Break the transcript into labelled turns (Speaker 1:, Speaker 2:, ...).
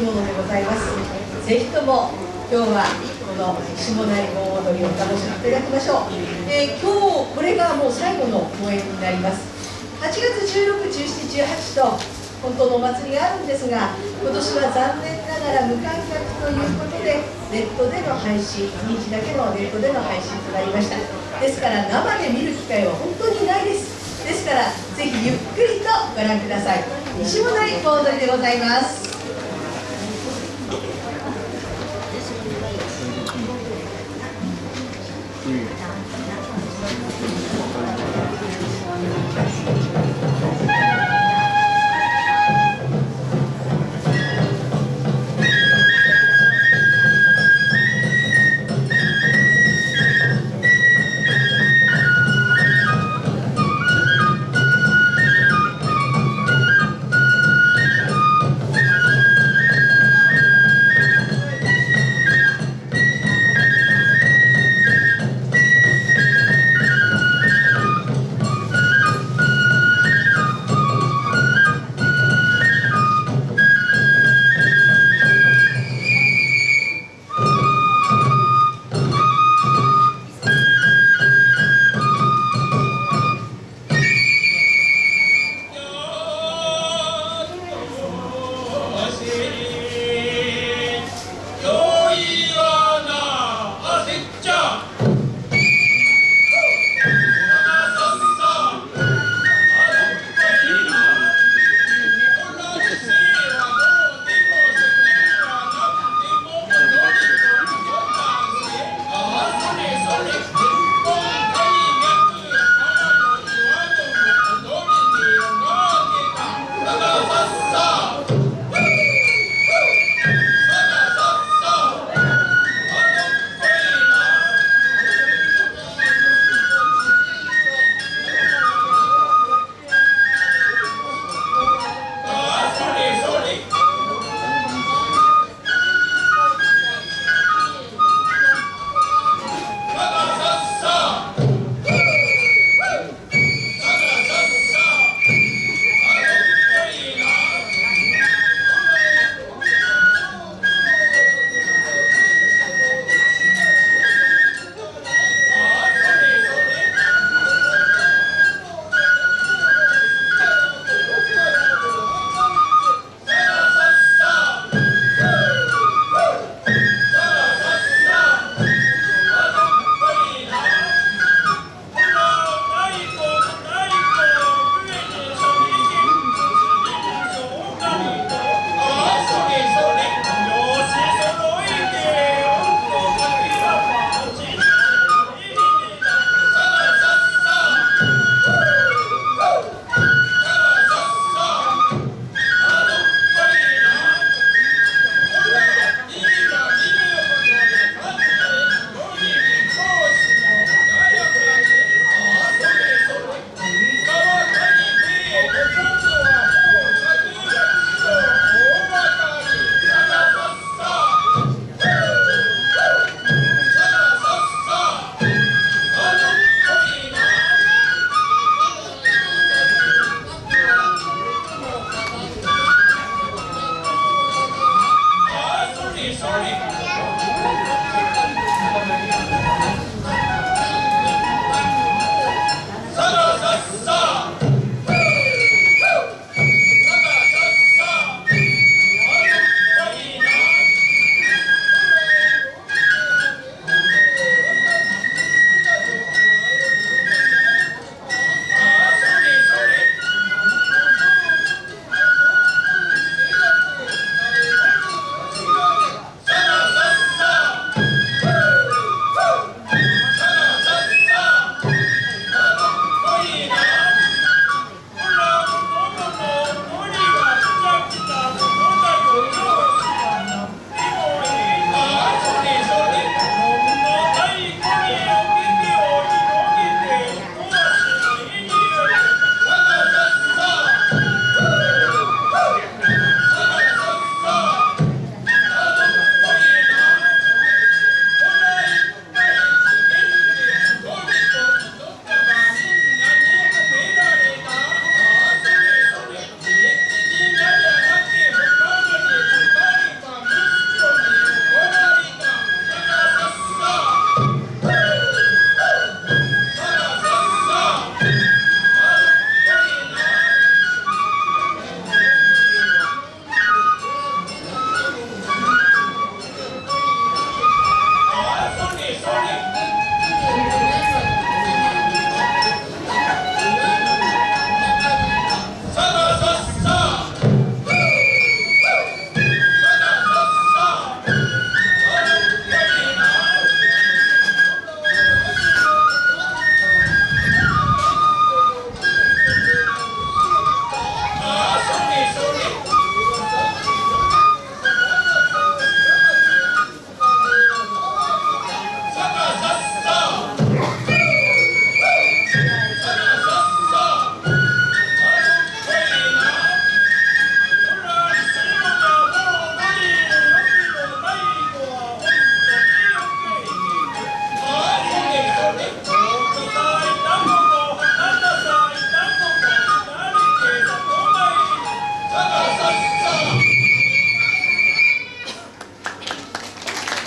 Speaker 1: き物でございます。ぜひとも今日はこの下成盆踊りを楽しみいただきましょう、えー、今日これがもう最後の公演になります。8月16、17、18と本当のお祭りがあるんですが今年は残念ながら無観客ということでネットでの配信日だけのネットでの配信となりました。ですから生で見る機会は本当にないです。ですからぜひゆっくりとご覧ください。西本盆踊りでございます。嗯。